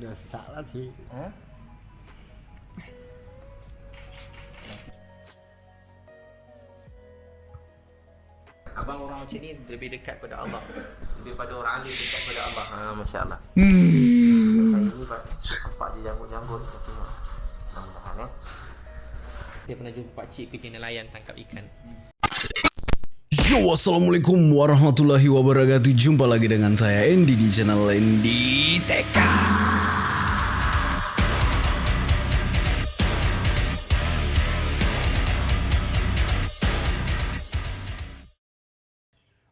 udah salah sih. Hah? Abang orang macam ni lebih dekat pada Allah Daripada orang alim dekat pada Allah ha, Masya Allah. Hmm. Saya ni pak Nampak je janggut-janggut Mudah-mudahan eh Saya pernah jumpa pakcik kerja nelayan tangkap ikan. Yo, Assalamualaikum warahmatullahi wabarakatuh. Jumpa lagi dengan saya Andy di channel Andy TK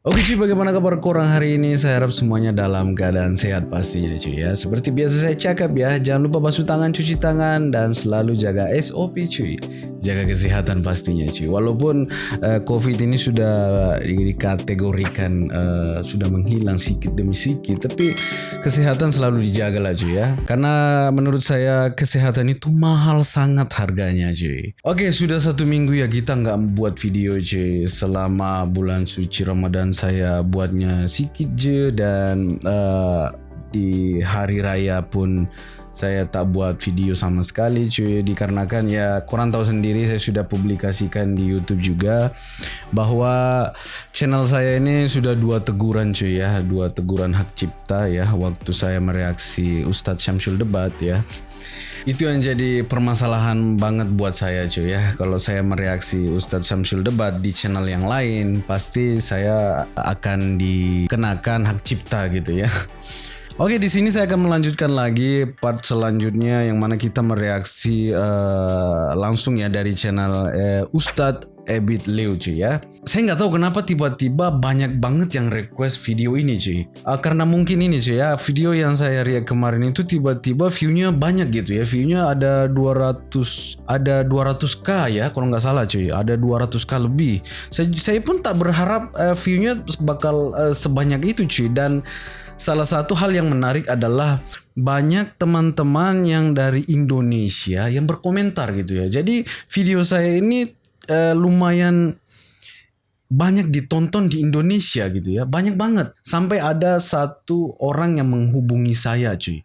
Oke cuy, bagaimana kabar korang hari ini? Saya harap semuanya dalam keadaan sehat pastinya cuy ya. Seperti biasa saya cakap ya, jangan lupa basuh tangan, cuci tangan, dan selalu jaga SOP cuy. Jaga kesehatan pastinya cuy. Walaupun uh, COVID ini sudah dikategorikan uh, sudah menghilang sedikit demi sedikit, tapi kesehatan selalu dijaga lah cuy ya. Karena menurut saya kesehatan itu mahal sangat harganya cuy. Oke, sudah satu minggu ya kita nggak buat video cuy selama bulan suci Ramadan saya buatnya sedikit je dan uh, di hari raya pun saya tak buat video sama sekali cuy. Dikarenakan ya korang tahu sendiri saya sudah publikasikan di YouTube juga bahwa channel saya ini sudah dua teguran cuy ya dua teguran hak cipta ya. Waktu saya mereaksi Ustadz Syamsul debat ya itu yang jadi permasalahan banget buat saya cuy ya. Kalau saya mereaksi Ustadz Syamsul debat di channel yang lain pasti saya akan dikenakan hak cipta gitu ya. Oke, di sini saya akan melanjutkan lagi part selanjutnya yang mana kita mereaksi uh, langsung ya dari channel uh, Ustadz Ebit Leo cuy ya. Saya nggak tahu kenapa tiba-tiba banyak banget yang request video ini cuy. Uh, karena mungkin ini cuy ya, video yang saya react kemarin itu tiba-tiba view-nya banyak gitu ya. View-nya ada 200 ada 200k ya kalau nggak salah cuy. Ada 200k lebih. Saya, saya pun tak berharap uh, view-nya bakal uh, sebanyak itu cuy dan Salah satu hal yang menarik adalah banyak teman-teman yang dari Indonesia yang berkomentar gitu ya. Jadi video saya ini uh, lumayan banyak ditonton di Indonesia gitu ya. Banyak banget. Sampai ada satu orang yang menghubungi saya cuy.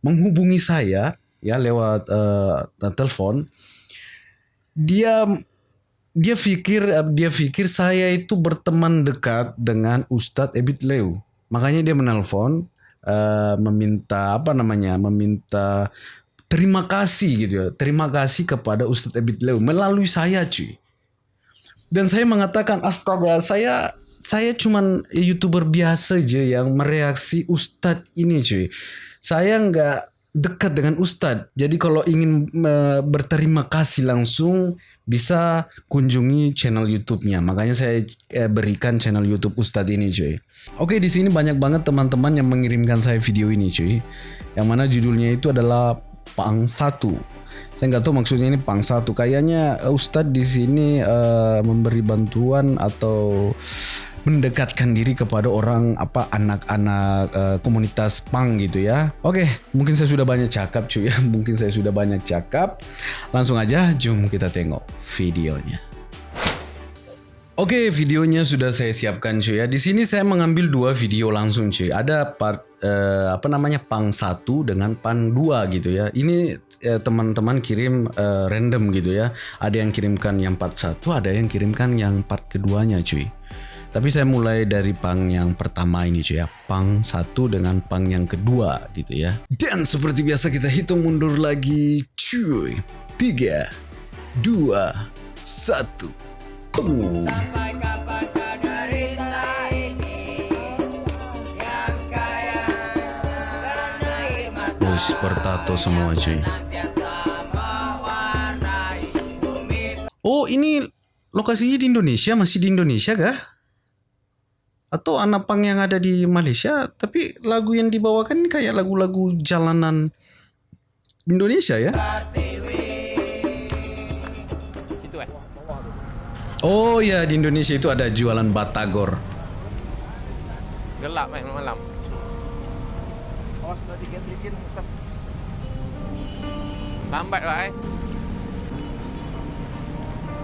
Menghubungi saya ya lewat uh, telepon. Dia dia pikir dia pikir saya itu berteman dekat dengan Ustadz Ebit Leo. Makanya dia menelpon uh, meminta apa namanya? meminta terima kasih gitu ya. Terima kasih kepada Ustadz Ebit Leo melalui saya cuy. Dan saya mengatakan astaga saya saya cuman youtuber biasa aja yang mereaksi Ustadz ini cuy. Saya nggak dekat dengan Ustadz. Jadi kalau ingin berterima kasih langsung bisa kunjungi channel YouTube-nya. Makanya saya uh, berikan channel YouTube Ustadz ini cuy. Oke di sini banyak banget teman-teman yang mengirimkan saya video ini cuy. Yang mana judulnya itu adalah Pang Satu. Saya nggak tahu maksudnya ini Pang Satu. Kayaknya Ustadz di sini uh, memberi bantuan atau mendekatkan diri kepada orang apa anak-anak uh, komunitas pang gitu ya. Oke, mungkin saya sudah banyak cakap cuy ya. Mungkin saya sudah banyak cakap. Langsung aja jom kita tengok videonya. Oke, videonya sudah saya siapkan cuy ya. Di sini saya mengambil dua video langsung cuy. Ada part uh, apa namanya pang satu dengan pan dua gitu ya. Ini teman-teman uh, kirim uh, random gitu ya. Ada yang kirimkan yang part satu, ada yang kirimkan yang part keduanya cuy. Tapi saya mulai dari pang yang pertama ini cuy ya. Pang satu dengan pang yang kedua gitu ya. Dan seperti biasa kita hitung mundur lagi cuy. Tiga, dua, satu. Boom. Sampai kapan Bos bertato semua cuy. Oh ini lokasinya di Indonesia masih di Indonesia kah? Atau anak pang yang ada di Malaysia tapi lagu yang dibawakan ini kayak lagu-lagu jalanan Indonesia ya? Situ eh Oh ya di Indonesia itu ada jualan batagor. Gelap main Lambat lah eh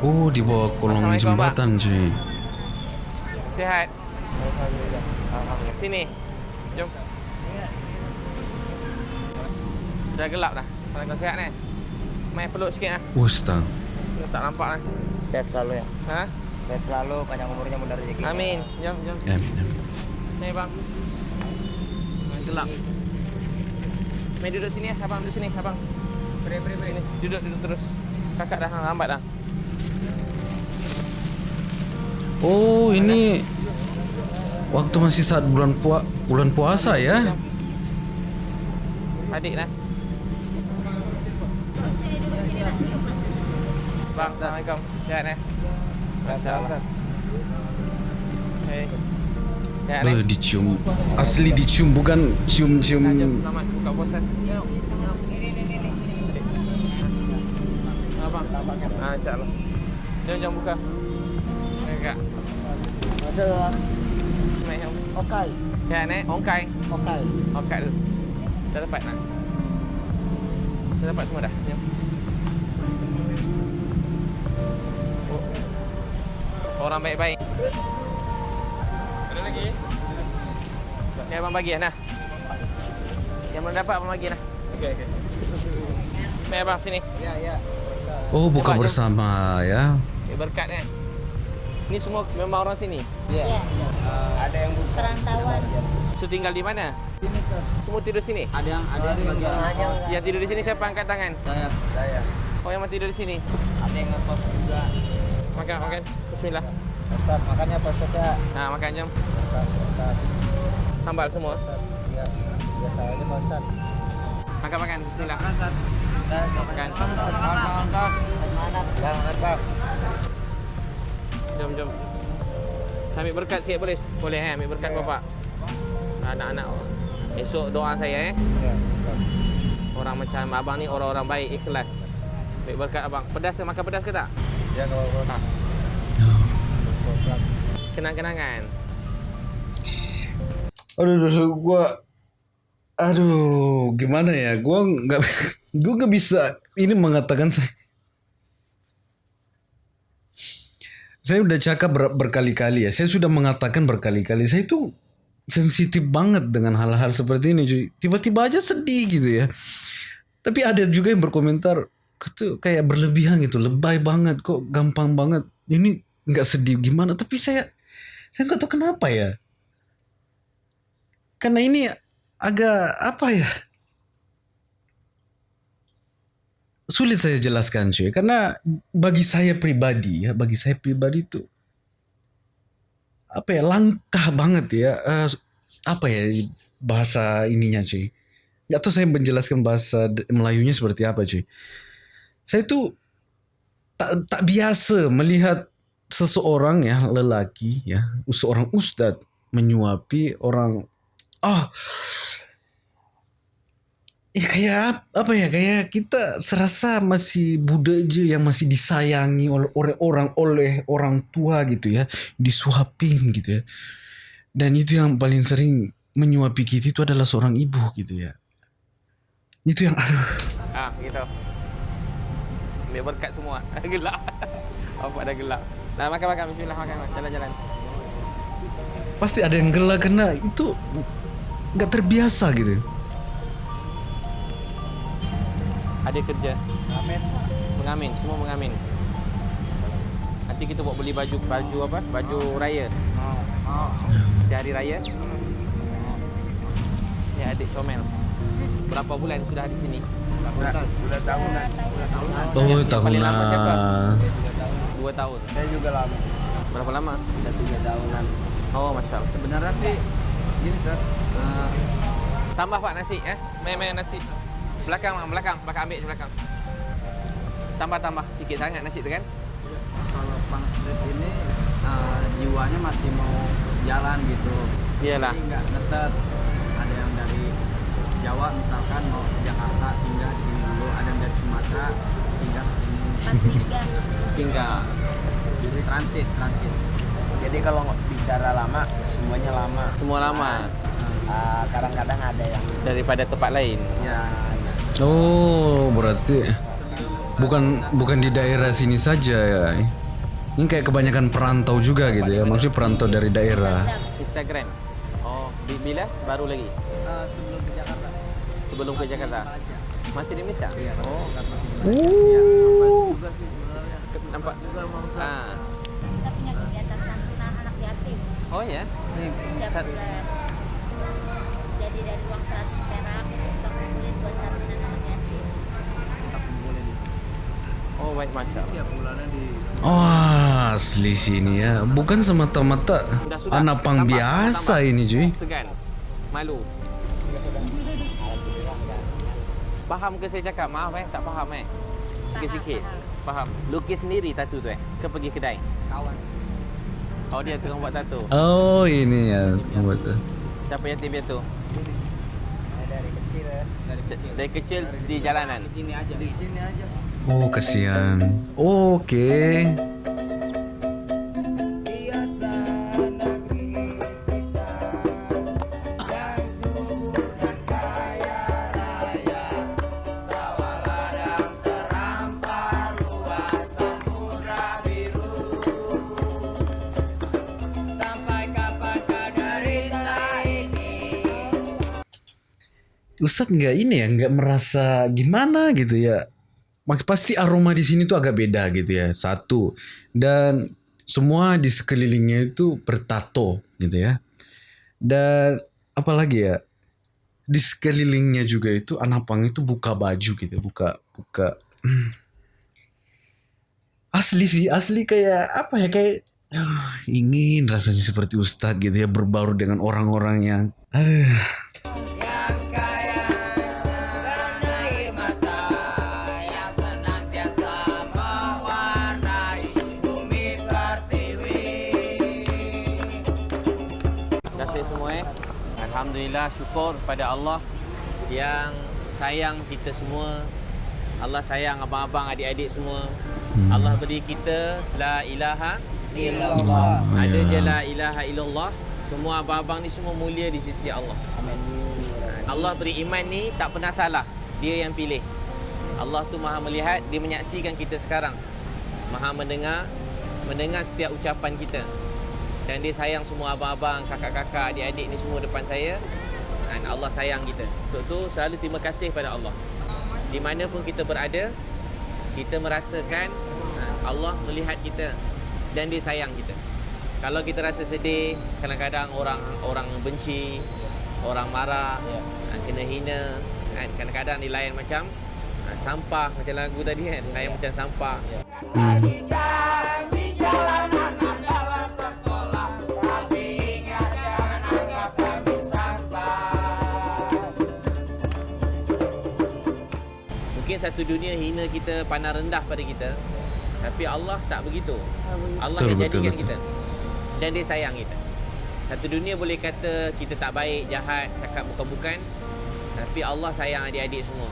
Oh di bawah kolong jembatan cuy. Sehat. Sini Jom Sudah gelap dah. Kalau kau sihat ni. Main peluk sikit ah. Ustaz. Tak nampak lah. Saya selalu ya. Ha? Saya selalu panjang umurnya mudah rezeki. Amin. Jom, jom. Em, em. Ni bang. Main gelap. Main duduk sini ya, abang duduk sini, abang. Beri, beri, beri. Sini. Duduk, duduk terus. Kakak dah lambat dah. Oh, ini waktu masih saat bulan pua bulan puasa ya. Adik dah. Bang, Assalamualaikum. Sihat eh? Allah. Hei. Sihat eh? Dicium. Asli dicium bukan cium-cium. Selamat buka puasa. Abang, abang kan? Ah, insyaAllah. Jom, jom buka. Kakak. Ada jom. okai, eh? Ongkai. okai. Ongkai dulu. Dah dapat nak? Dah dapat semua dah? Jom. Oh. Orang baik-baik. Ada lagi? Ni abang bagi nah. Yang belum dapat abang bagi nah. Okey okey. Mai abang sini. Ya, ya. Oh, buka Coba, jom. bersama ya. Okay, berkat kan. Ni semua memang orang sini. Ya. ada yang buka. perantauan So tinggal di mana? Semua tidur sini. Ada yang ada yang bagian. Yang tidur di sini siapa angkat tangan? Saya, saya. Oh yang tidur di sini. Ada yang ngekos juga. Makan makan. Bismillah. Ustaz, makannya apa Ustaz ya? Ha makan. Ustaz, Ustaz. Sambal semua. Iya. Biasa aja Pak Ustaz. Makan makan. Bismillah. Makan. Jom jom. Saya ambil berkat sikit boleh? Boleh eh ambil berkat Ya, ya. bapak. Anak-anak. Esok doa saya eh. Ya. Orang macam abang ni orang-orang baik ikhlas. Ambil berkat abang. Pedas ke makan pedas ke tak? Ya, kalau. Kenang-kenangan. Aduh, gua aduh, gimana ya? Gua nggak gua nggak bisa ini mengatakan saya saya udah cakap ber- berkali-kali ya. Saya sudah mengatakan berkali-kali. Saya itu sensitif banget dengan hal-hal seperti ini, cuy. Tiba-tiba aja sedih gitu ya. Tapi ada juga yang berkomentar itu kayak berlebihan gitu, lebay banget kok, gampang banget. Ini nggak sedih gimana? Tapi saya saya nggak tahu kenapa ya. Karena ini agak apa ya? Sulit saya jelaskan cuy. Karena bagi saya pribadi ya, bagi saya pribadi itu apa ya langkah banget ya. eh, apa ya bahasa ininya cuy. Gak tahu saya menjelaskan bahasa Melayunya seperti apa cuy. Saya tuh tak tak biasa melihat seseorang ya lelaki ya seorang ustadz menyuapi orang ah ya kayak ap- apa ya kayak kita serasa masih Buddha aja yang masih disayangi oleh oleh orang oleh orang tua gitu ya disuapin gitu ya dan itu yang paling sering menyuapi kita itu adalah seorang ibu gitu ya itu yang aduh Ah, gitu. Ambil berkat semua. gelap. Bapak dah gelap. Nah, makan makan bismillah makan makan. jalan-jalan. pasti ada yang gelak karena itu nggak terbiasa gitu Ada kerja. Amin. Mengamin, semua mengamin. Nanti kita buat beli baju baju apa? Baju raya. Oh, oh. Di hari raya. Ya adik comel. Berapa bulan sudah di sini? Bulan, bulan tahunan. Bulan tahunan. oh Yang- yang paling lama siapa? tahunan Dua tahun. Saya juga lama. Berapa lama? Udah tiga tahunan. Oh, masya Allah. Sebenarnya sih gini Ustaz. Eh, Tambah pak nasi ya. Main-main nasi. Belakang, Bang, belakang, belakang ambil je belakang. Tambah tambah sikit sangat nasi tu kan? kalau Bang Street ini eh, jiwanya masih mau jalan gitu. Iyalah. Jadi nggak ngetet. Ada yang dari Jawa misalkan mau ke Jakarta singgah di sini dulu. Ada yang dari Sumatera singgah ke sini. Singgah. Jadi transit, transit. Jadi kalau bicara lama, semuanya lama. Semua lama Ah, kadang-kadang ada yang daripada tempat lain. Ya, oh berarti bukan bukan di daerah sini saja ya ini kayak kebanyakan perantau juga gitu ya maksudnya perantau dari daerah Instagram. Oh, bi- bila? Baru lagi. eh, sebelum ke Jakarta. Sebelum ke Jakarta. Masih di Malaysia? Iya, Oh, di Malaysia. Iya, nampak juga sih sebenarnya. nampak. juga mau. Ah. kita punya kegiatan santunan anak yatim Oh ya. Jadi dari uang 100 Oh, baik masya Allah. tiap bulannya di Wah, asli sini ya. Bukan semata-mata anak pang biasa ini cuy. Segan. Malu. Faham ke saya cakap? Maaf eh, tak faham eh. Sikit-sikit. Faham. Lukis sendiri tattoo tu eh? Ke pergi kedai? kawan. Oh, dia tengah buat tattoo. Oh, ini ya. Buat tu. Siapa yatim piatu? dari kecil ya Dari kecil. Dari kecil di jalanan. Di sini aja. Di sini aja. Oh, kasihan. Oke. Ustadz nggak ini ya, nggak merasa gimana gitu ya. Pasti aroma di sini tuh agak beda gitu ya. Satu dan semua di sekelilingnya itu bertato gitu ya. Dan apalagi ya di sekelilingnya juga itu anak pang itu buka baju gitu, buka buka. Asli sih, asli kayak apa ya kayak ah, ingin rasanya seperti Ustadz gitu ya berbaur dengan orang-orang yang aduh Alhamdulillah syukur pada Allah yang sayang kita semua. Allah sayang abang-abang adik-adik semua. Allah beri kita la ilaha illallah. Ada Ya. je la ilaha illallah. Semua abang-abang ni semua mulia di sisi Allah. Allah beri iman ni tak pernah salah. Dia yang pilih. Allah tu Maha melihat, dia menyaksikan kita sekarang. Maha mendengar, mendengar setiap ucapan kita. Dan dia sayang semua abang-abang, kakak-kakak, adik-adik ni semua depan saya. Dan Allah sayang kita. Untuk tu selalu terima kasih pada Allah. Di mana pun kita berada, kita merasakan ha, Allah melihat kita dan dia sayang kita. Kalau kita rasa sedih, kadang-kadang orang orang benci, orang marah, ha, kena hina, kan? kadang-kadang dilayan macam ha, sampah macam lagu tadi kan, layan macam sampah. Mungkin satu dunia hina kita, pandang rendah pada kita. Tapi Allah tak begitu. Allah Betul, yang betul, jadikan betul. kita. Dan dia sayang kita. Satu dunia boleh kata kita tak baik, jahat, cakap bukan-bukan. Tapi Allah sayang adik-adik semua.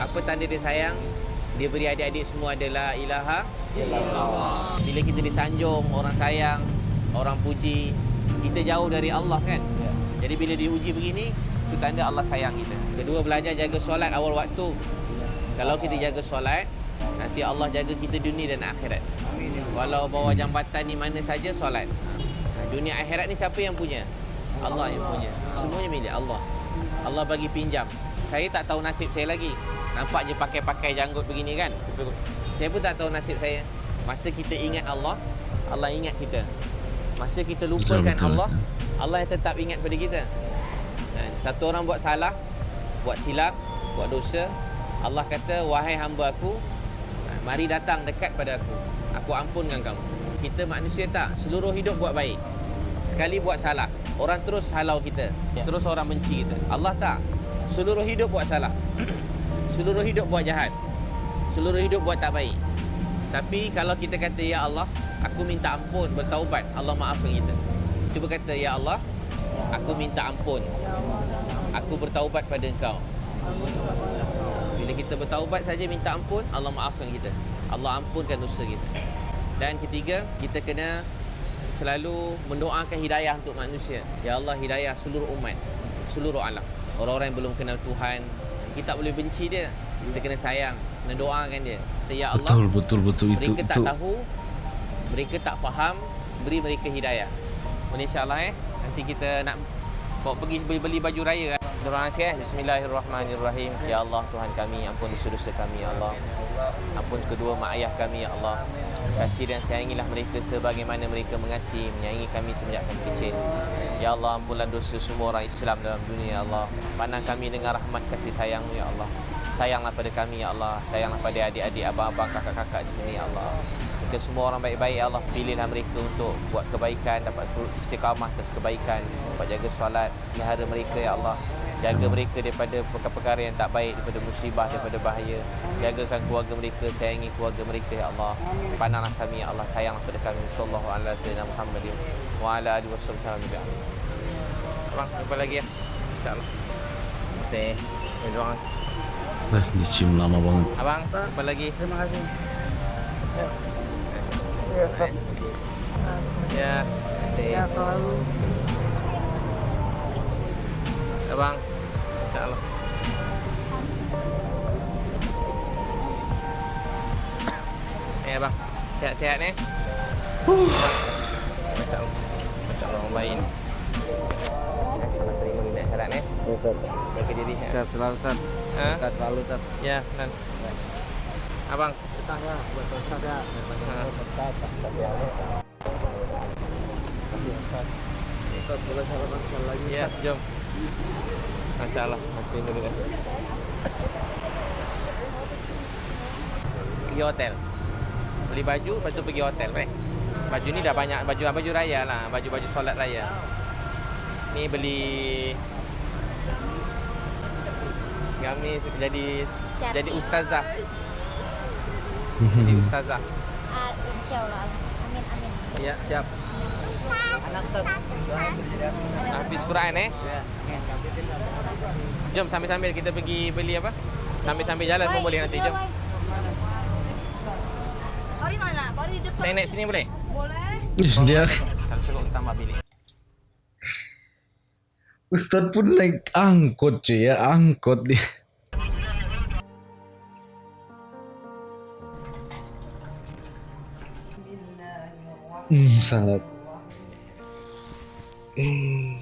Apa tanda dia sayang? Dia beri adik-adik semua adalah ilaha illallah. Bila kita disanjung, orang sayang, orang puji, kita jauh dari Allah kan? Jadi bila diuji begini, itu tanda Allah sayang kita. Kedua, belajar jaga solat awal waktu. Kalau kita jaga solat, nanti Allah jaga kita dunia dan akhirat. Walau bawa jambatan di mana saja solat. Ha, Dunia akhirat ni siapa yang punya? Allah yang punya. Semuanya milik Allah. Allah bagi pinjam. Saya tak tahu nasib saya lagi. Nampak je pakai-pakai janggut begini kan? Saya pun tak tahu nasib saya. Masa kita ingat Allah, Allah ingat kita. Masa kita lupakan betul, Allah, betul. Allah yang tetap ingat pada kita. Dan satu orang buat salah, buat silap, buat dosa, Allah kata, wahai hamba aku, mari datang dekat pada aku. Aku ampunkan kamu. Kita manusia tak, seluruh hidup buat baik. Sekali buat salah, orang terus halau kita. Terus orang benci kita. Allah tak. Seluruh hidup buat salah. seluruh hidup buat jahat. Seluruh hidup buat tak baik. Tapi kalau kita kata, Ya Allah, aku minta ampun, bertaubat, Allah maafkan kita. Cuba kata, Ya Allah, aku minta ampun. Aku bertaubat pada engkau. Kita bertaubat saja minta ampun, Allah maafkan kita. Allah ampunkan dosa kita. Dan ketiga, kita kena selalu mendoakan hidayah untuk manusia. Ya Allah, hidayah seluruh umat, seluruh alam. Orang-orang yang belum kenal Tuhan, kita tak boleh benci dia. Kita kena sayang, kena doakan dia. Kata, ya Allah, betul betul betul itu mereka tak itu tahu, mereka tak faham, beri mereka hidayah. Boleh insyaAllah eh, nanti kita nak bawa pergi beli, beli baju raya kan. Doa sikit eh. Bismillahirrahmanirrahim. Ya Allah Tuhan kami, ampun dosa-dosa kami ya Allah. Ampun kedua mak ayah kami ya Allah. Kasih dan sayangilah mereka sebagaimana mereka mengasihi menyayangi kami semenjak kami kecil. Ya Allah ampunlah dosa semua orang Islam dalam dunia ya Allah. Pandang kami dengan rahmat kasih sayang ya Allah. Sayanglah pada kami ya Allah. Sayanglah pada adik-adik, abang-abang, kakak-kakak di sini ya Allah. Mereka semua orang baik-baik ya Allah. Pilihlah mereka untuk buat kebaikan, dapat istiqamah atas kebaikan, dapat jaga solat, pelihara mereka ya Allah. Jaga mereka daripada perkara-perkara yang tak baik, daripada musibah, daripada bahaya. Jagakan keluarga mereka, sayangi keluarga mereka ya Allah. Pandanglah kami ya Allah, sayanglah pada kami. Sallallahu alaihi wasallam Muhammadin wa ala alihi wasallam. Abang, jumpa lagi ya. InsyaAllah. Terima kasih. Terima kasih. Nah, dicium lama banget. Abang, jumpa lagi. Terima kasih. Ya, terima kasih. Sehat selalu. Abang, insyaAllah. Eh abang, sihat-sihat ni. Masya-Allah. Masya-Allah orang baik ni. Terima terima ni nak syarat ni. Ya, Ustaz. Jaga diri. Ha? Sehat selalu, Ustaz. Ha? Sehat selalu, Ustaz. Ya, nan. Abang, Betah ya, buat ya. ha. Ustaz, boleh salaman sekali lagi. Ya, jom. Masya-Allah, masih dulu kan. Pergi hotel. Beli baju, tu pergi hotel, eh. Baju ni dah banyak baju baju raya lah, baju-baju solat raya. Ni beli gamis jadi jadi ustazah. Jadi ustazah. Ah, insyaallah. Amin amin. Ya, siap. Anak Ustaz. Habis Quran eh. Ya. Jom sambil-sambil kita pergi beli apa? Sambil-sambil jalan pun boleh nanti, jom. Bari mana? Bari depan. Saya naik sini boleh? Boleh. Dia perlu tambah bilik. Ustadz pun naik angkot cuy ya, angkot dia. Hmm, sangat. Hmm.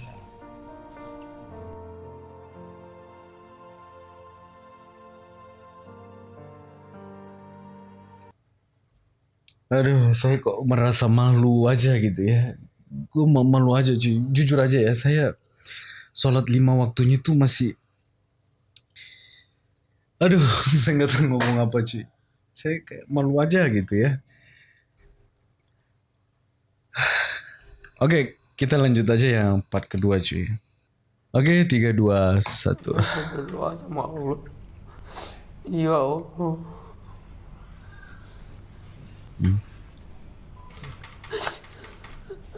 Aduh, saya kok merasa malu aja gitu ya. Gue malu aja cuy. Jujur aja ya, saya sholat lima waktunya tuh masih aduh saya nggak tahu ngomong apa cuy saya kayak malu aja gitu ya oke kita lanjut aja yang part kedua cuy oke tiga dua satu Berdoa sama Allah. Ya Allah.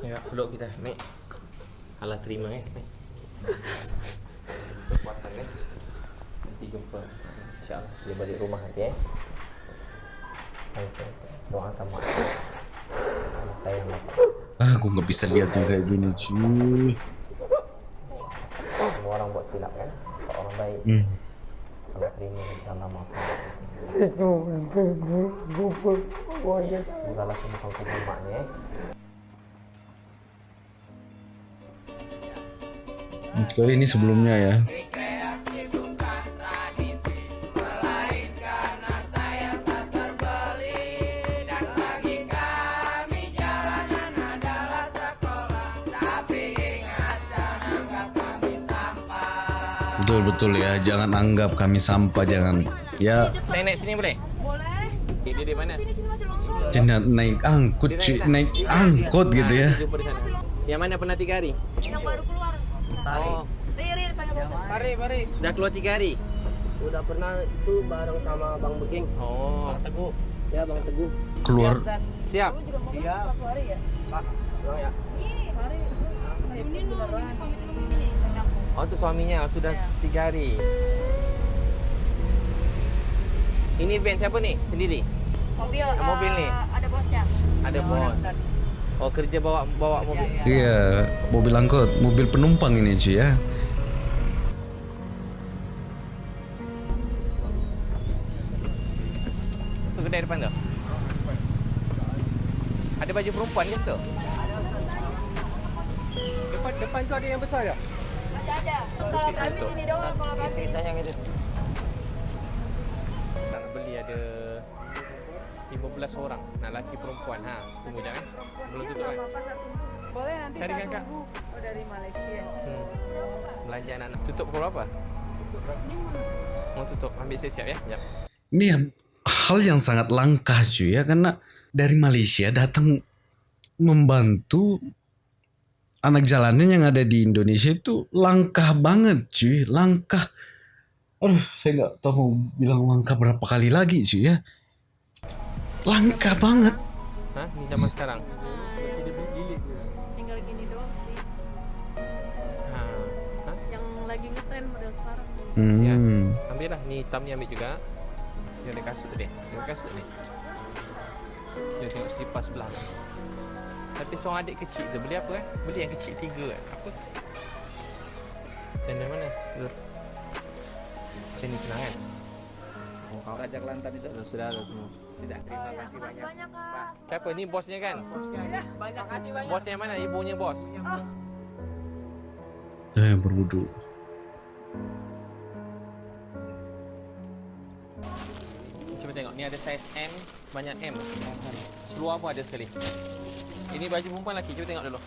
Ya, peluk kita, Mek. Allah terima Mek. Kekuatan eh. Nanti jumpa. InsyaAllah dia balik rumah nanti baik. Doa sama. Allah sayang bapak. Ah aku nggak bisa lihat yang kayak gini cuy Semua orang buat silap kan. Kalau orang baik, hmm. Allah terima maaf. Saya cuma lupa wajah. Mulalah semua kau maknya. Kali ini sebelumnya ya Betul-betul ya, jangan anggap kami sampah, jangan ya Saya naik sini boleh? Boleh. Eh, dia di mana? Sini sini masih longsor. jangan naik angkut cuy, naik angkot gitu ya. Jumpa di sana. Yang mana pernah tiga hari? Yang baru keluar. Oh, Ri ri panggil bos. Mari, mari. dah keluar tiga hari? Udah pernah itu bareng sama Bang Beking. Oh, Teguh. Ya, Bang Teguh. Keluar siap. Kamu juga mau Siap. hari ya? Pak, Bang ya. Ini hari. Ini Oh, tu suaminya sudah Ya. tiga hari. Ini van siapa ni? Sendiri? Mobil. Mobil eh, ni? Ada bosnya. Ada bos. Oh, kerja bawa bawa mobil. Iya, mobil angkot, mobil penumpang ini cuy ya. Tu kedai depan tu. Ada baju perempuan ke tu? Depan depan tu ada yang besar ya? Masih ada. Kalau kami sini doang, kalau kami. sayang itu nak beli ada 15 orang nak laki perempuan ha? Tunggu jap eh. Belum tutup kan Boleh nanti Carikan, Kak. Oh dari Malaysia. hmm. belanja anak-anak. Tutup pukul berapa mau tutup ambil siap-siap ya? Jap. Ini hal yang sangat langka cuy ya. Karena dari Malaysia datang membantu anak jalanan yang ada di Indonesia itu langkah banget cuy. Langkah. Aduh saya nggak tahu mau bilang langkah berapa kali lagi cuy ya. Langkah banget. Ha ni zaman sekarang? Tinggal gini doang sih. Yang lagi ngetren model sekarang. hmm. ambil lah. Ni hitam ni ambil juga. Dia ada kasut tu dia kasut ni dia tengok selipar sebelah. tu tapi seorang adik kecil tu beli apa eh? Beli yang kecil tiga kan apa? Channel mana? Macam ni senang kan? Raja Kelantan itu. sudah sudah dah semua. Tidak, terima kasih banyak. Banyak. kak. siapa ni bosnya kan? Banyak kasih banyak. bosnya mana? Ibunya bos? Eh berwudu Cuba tengok ni ada saiz M banyak M. Seluar pun ada sekali ini baju perempuan lelaki cuba tengok dulu.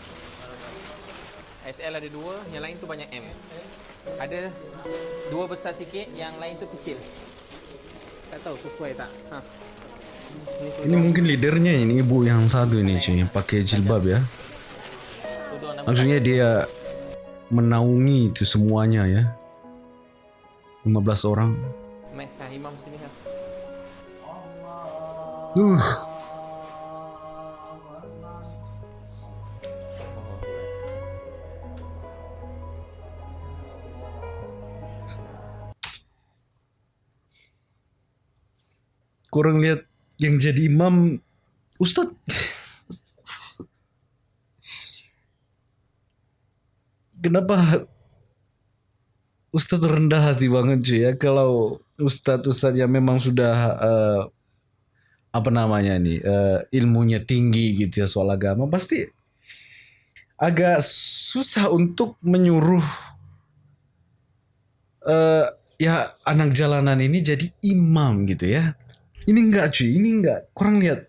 SL ada dua yang lain tu banyak M. Ada dua besar sikit yang lain tu kecil. Tak tahu sesuai tak? Ha. ini mungkin leadernya ini ibu yang satu ini cuy yang pakai jilbab ya. Maksudnya dia menaungi itu semuanya ya. 15 orang. Meh, ha, imam sini uh. Kurang lihat yang jadi imam Ustadz. Kenapa Ustadz rendah hati banget cuy ya? Kalau Ustadz Ustadz yang memang sudah eh, apa namanya nih eh, ilmunya tinggi gitu ya soal agama pasti agak susah untuk menyuruh eh ya anak jalanan ini jadi imam gitu ya ini enggak cuy. Ini enggak. Kurang lihat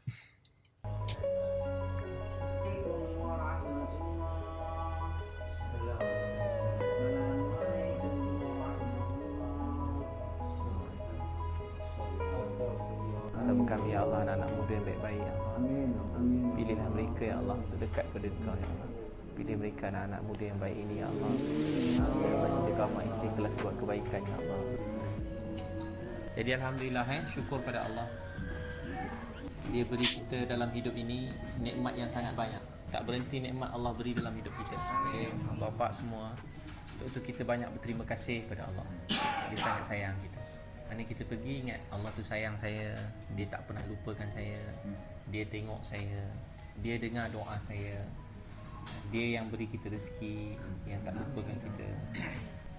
Jadi alhamdulillah eh syukur pada Allah. Dia beri kita dalam hidup ini nikmat yang sangat banyak. Tak berhenti nikmat Allah beri dalam hidup kita. Jadi bapa semua untuk itu kita banyak berterima kasih pada Allah. Dia sangat sayang kita. Mana kita pergi ingat Allah tu sayang saya. Dia tak pernah lupakan saya. Dia tengok saya. Dia dengar doa saya. Dia yang beri kita rezeki yang tak lupakan kita.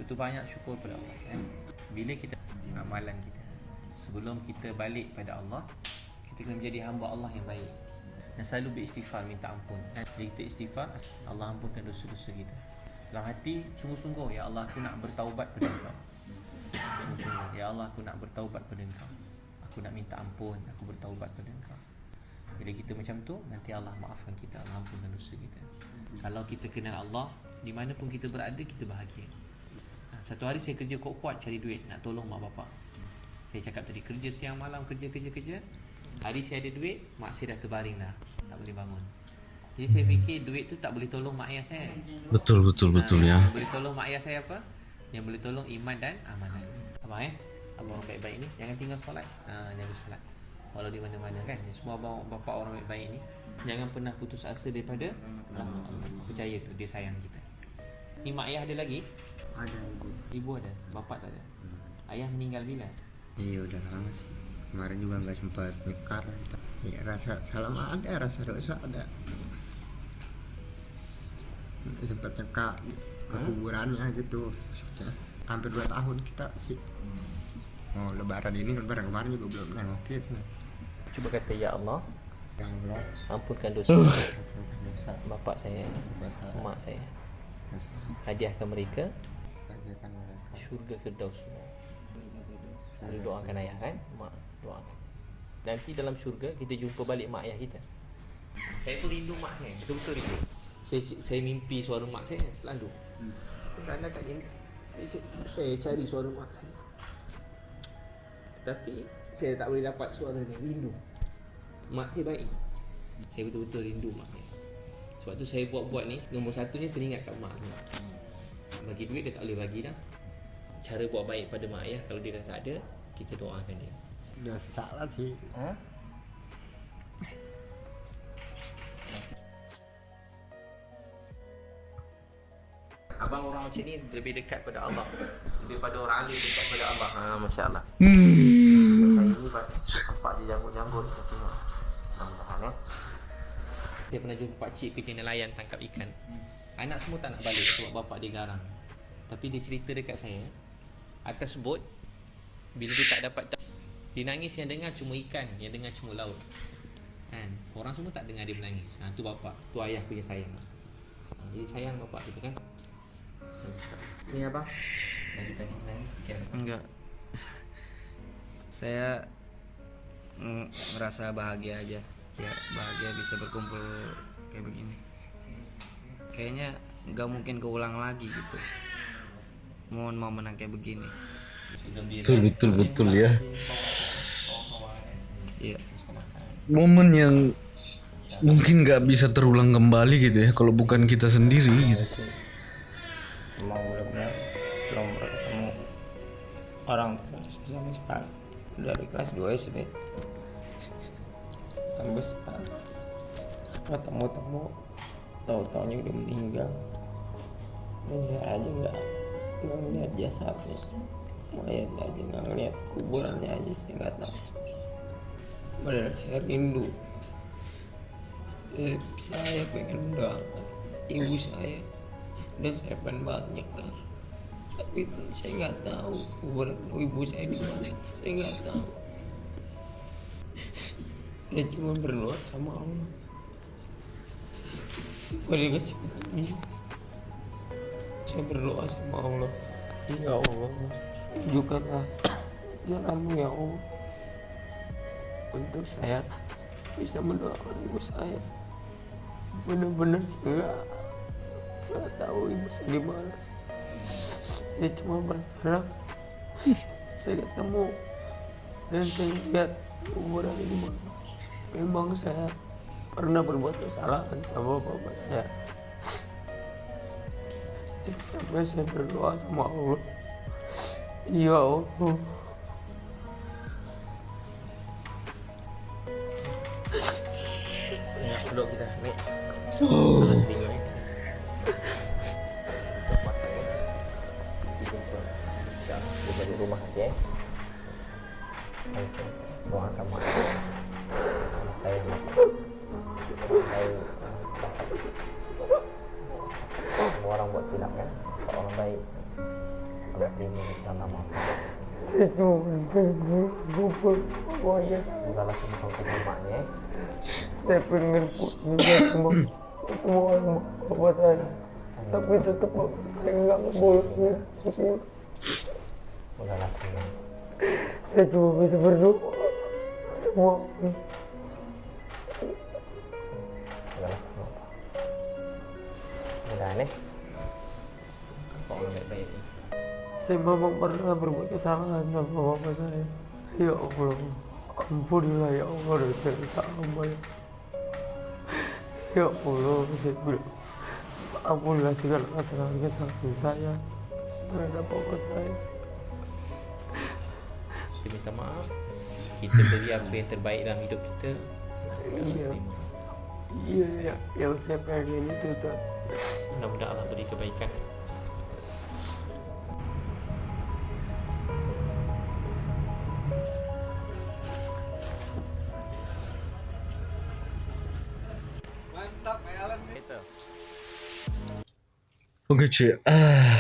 Itu banyak syukur pada Allah kan. Bila kita amalan kita sebelum kita balik pada Allah, kita kena menjadi hamba Allah yang baik. Dan selalu beristighfar minta ampun. Kan? Bila kita istighfar, Allah ampunkan dosa-dosa kita. Dalam hati sungguh-sungguh ya Allah aku nak bertaubat pada Engkau. Sungguh-sungguh ya Allah aku nak bertaubat pada Engkau. Aku nak minta ampun, aku bertaubat pada Engkau. Bila kita macam tu, nanti Allah maafkan kita, Allah ampunkan dosa kita. Kalau kita kenal Allah, di mana pun kita berada, kita bahagia. Ha, Satu hari saya kerja kuat-kuat cari duit, nak tolong mak bapak. Saya cakap tadi, kerja siang malam, kerja, kerja, kerja. Hari saya ada duit, mak saya dah terbaring dah. Tak boleh bangun. Jadi saya fikir duit tu tak boleh tolong mak ayah saya. betul betul betul ya boleh tolong mak ayah saya apa? Yang boleh tolong iman dan amanah. Abang eh? Abang orang baik-baik ni jangan tinggal solat. Ha, jaga solat. Walau di mana-mana kan. Semua abang bapa orang baik-baik ni jangan pernah putus asa daripada Allah. Allah. Percaya tu dia sayang kita. Ni mak ayah ada lagi? Ada ibu. Ibu ada, bapa tak ada. Ayah meninggal bila? Iya udah lama sih. Kemarin juga nggak sempat mikar. gitu. Ya, rasa salam ada, rasa dosa ada. Nggak sempat nyeka ke kuburannya gitu. Sudah hampir dua tahun kita sih. Oh lebaran ini lebaran kemarin juga belum nengokin. Cuba kata ya Allah, Ya Allah, ampunkan dosa dosa bapak saya, mak saya. Hadiahkan mereka membahagiakan mereka Syurga Firdaus semua. Selalu doakan ayah kan? Mak doakan. Nanti dalam syurga kita jumpa balik mak ayah kita. Saya tu rindu mak saya, betul-betul rindu. Saya saya mimpi suara mak saya selalu. Kat sini. Saya, saya, saya cari suara mak saya. Tapi saya tak boleh dapat suara ni, rindu. Mak saya baik. Saya betul-betul rindu mak saya. Sebab tu saya buat-buat ni, nombor satu ni teringat kat mak. Bagi duit dia tak boleh bagi dah. Cara buat baik pada mak ayah kalau dia dah tak ada, kita doakan dia. udah salah sih. Ha? Abang orang macam ni lebih dekat pada Allah. Lebih pada orang alim dekat pada Allah. Ha, Masya Allah Saya ni pak dia janggut-janggut Mudah-mudahan ya Saya pernah jumpa pakcik kerja nelayan tangkap ikan. Anak semua tak nak balik sebab bapak dia garang. Tapi dia cerita dekat saya Atas bot Bila dia tak dapat Dia nangis yang dengar cuma ikan Yang dengar cuma laut kan Orang semua tak dengar dia menangis ha, Tu bapak Tu ayah punya sayang ha, Jadi sayang bapak kita kan Ni apa? Tadi tadi nangis fikir apa? Enggak. Saya merasa bahagia aja. Ya, bahagia bisa berkumpul kayak begini. Kayaknya nggak mungkin keulang lagi gitu. Mohon mau menang kayak begini. Betul betul betul ya. Iya. Momen yang mungkin nggak bisa terulang kembali gitu ya kalau bukan kita sendiri gitu. emang benar-benar belum pernah ketemu orang sama sekali dari kelas 2 SD sampai sekarang ketemu-temu tahu-taunya udah meninggal saya aja nggak nggak ngeliat jasadnya mayat aja? Nggak ngeliat kuburannya aja saya nggak tahu. Padahal saya rindu. Eh, saya pengen mendoakan ibu saya. Dan saya pengen banget nyekar. Tapi saya nggak tahu kuburan ibu saya di mana. Saya nggak tahu. Saya cuma berdoa sama Allah. Supaya dia kasih petunjuk saya berdoa sama Allah. Ya Allah tunjukkanlah jalanmu ya Allah. Untuk saya bisa mendoakan ibu saya. Benar-benar saya nggak tahu ibu saya di mana. Saya cuma berharap saya ketemu dan saya lihat kuburannya di mana memang saya pernah berbuat kesalahan sama bapak saya sampai saya berdoa sama Allah ya Allah Ya, duduk kita. Nek. Oh. Pokoknya Bukalah semua kau maknya eh. saya pengen juga semua ketemu orang bapak saya tapi tetap saya nggak boleh Bukalah semua. saya cuma bisa berdoa semua semua. Eh. Orang baik-baik ni. saya memang pernah berbuat kesalahan sama bapak saya ya Allah ampunilah ya Allah dosa hamba ya ya Allah saya bilang ampunilah segala kesalahan kesalahan saya terhadap bapak saya Kita minta maaf. Kita beri apa yang terbaik dalam hidup kita. iya iya ya, yang saya pengen itu tuh Mudah-mudahan Allah beri kebaikan. Cuy. Ah.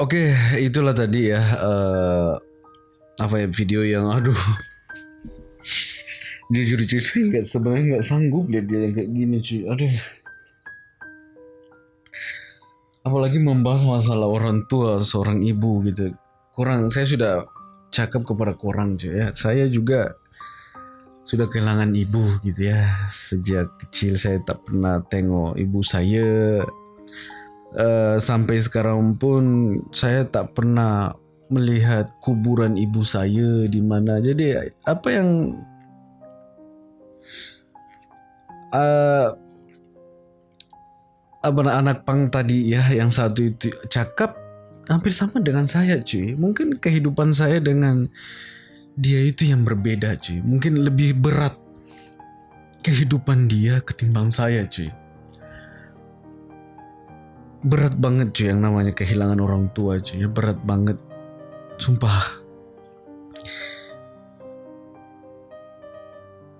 Oke, itulah tadi ya eh, apa ya video yang aduh. Jujur cuy, saya nggak sebenarnya nggak sanggup lihat dia yang kayak gini cuy. Aduh. apalagi membahas masalah orang tua seorang ibu gitu kurang saya sudah cakap kepada kurang cuy ya saya juga sudah kehilangan ibu gitu ya sejak kecil saya tak pernah tengok ibu saya Eh, sampai sekarang pun saya tak pernah melihat kuburan ibu saya di mana. Jadi apa yang uh, apa anak pang tadi ya yang satu itu cakap hampir sama dengan saya cuy. Mungkin kehidupan saya dengan dia itu yang berbeda cuy. Mungkin lebih berat kehidupan dia ketimbang saya cuy berat banget cuy yang namanya kehilangan orang tua cuy. Ya berat banget. Sumpah.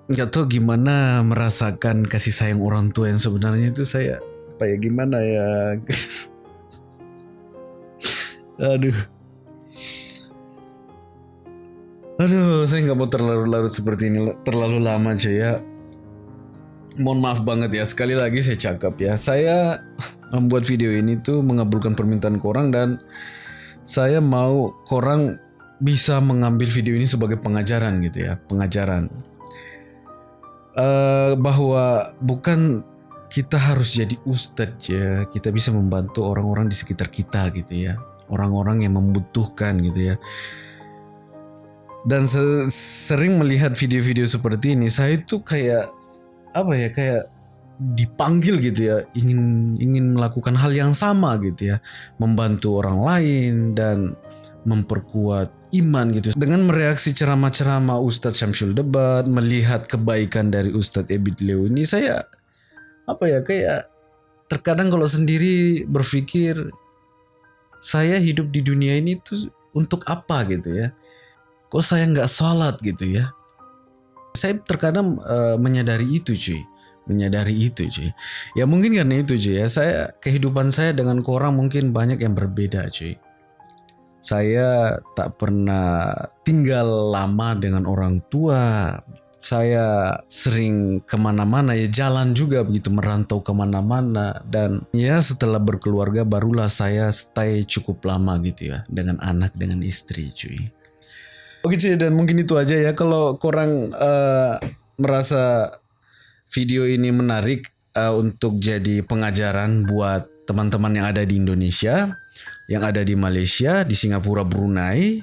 Nggak tahu gimana merasakan kasih sayang orang tua yang sebenarnya itu saya apa ya gimana ya? Aduh. Aduh saya nggak mau terlalu larut seperti ini terlalu lama cuy ya mohon maaf banget ya sekali lagi saya cakap ya. Saya membuat video ini tuh mengabulkan permintaan korang dan saya mau korang bisa mengambil video ini sebagai pengajaran gitu ya, pengajaran. Uh, bahwa bukan kita harus jadi ustadz ya, kita bisa membantu orang-orang di sekitar kita gitu ya, orang-orang yang membutuhkan gitu ya. Dan sering melihat video-video seperti ini, saya itu kayak apa ya, kayak dipanggil gitu ya ingin ingin melakukan hal yang sama gitu ya. Membantu orang lain dan memperkuat iman gitu. Dengan mereaksi ceramah-ceramah Ustadz Syamsul Debat melihat kebaikan dari Ustadz Ebit Leo ini saya apa ya kayak terkadang kalau sendiri berpikir saya hidup di dunia ini tuh untuk apa gitu ya? Kok saya nggak sholat gitu ya saya terkadang uh, menyadari itu cuy. Menyadari itu cuy. Ya mungkin karena itu cuy ya. Saya kehidupan saya dengan korang mungkin banyak yang berbeda cuy. Saya tak pernah tinggal lama dengan orang tua. Saya sering ke mana-mana ya jalan juga begitu merantau ke mana-mana. Dan ya setelah berkeluarga barulah saya stay cukup lama gitu ya dengan anak dengan istri cuy oke cuy dan mungkin itu aja ya kalau korang uh, merasa video ini menarik uh, untuk jadi pengajaran buat teman-teman yang ada di Indonesia, yang ada di Malaysia, di Singapura, Brunei.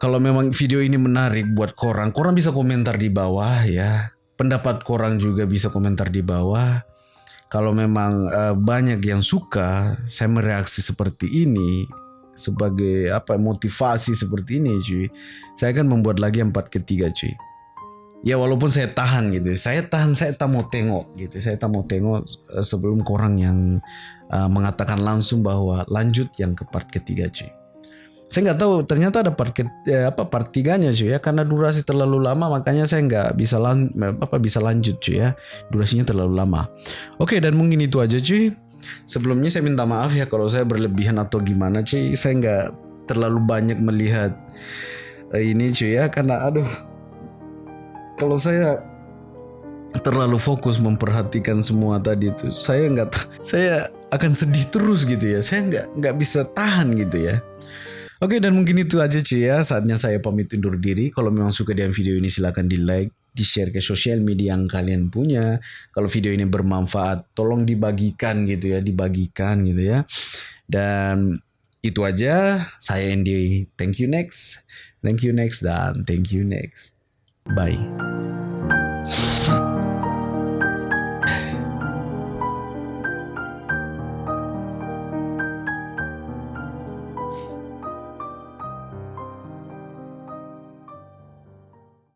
Kalau memang video ini menarik buat korang, korang bisa komentar di bawah ya. Pendapat korang juga bisa komentar di bawah. Kalau memang uh, banyak yang suka saya mereaksi seperti ini sebagai apa motivasi seperti ini cuy. Saya akan membuat lagi yang part ketiga cuy. Ya walaupun saya tahan gitu saya tahan saya tak mau tengok gitu saya tak mau tengok uh, sebelum korang yang uh, mengatakan langsung bahwa lanjut yang ke part ketiga cuy. Saya nggak tahu ternyata ada part ke, eh, apa part tiganya cuy ya. Karena durasi terlalu lama makanya saya nggak bisa lan, apa bisa lanjut cuy ya. Durasinya terlalu lama. Oke dan mungkin itu aja cuy sebelumnya saya minta maaf ya kalau saya berlebihan atau gimana cuy. Saya nggak terlalu banyak melihat uh, ini cuy ya. Karena aduh kalau saya terlalu fokus memperhatikan semua tadi itu saya nggak saya akan sedih terus gitu ya. Saya nggak nggak bisa tahan gitu ya. Oke dan mungkin itu aja cuy ya. Saatnya saya pamit undur diri. Kalau memang suka dengan video ini silahkan di like di share ke sosial media yang kalian punya. Kalau video ini bermanfaat tolong dibagikan gitu ya dibagikan gitu ya. Dan itu aja. Saya Andy. Thank you next. Thank you next. Dan thank you next. Bye.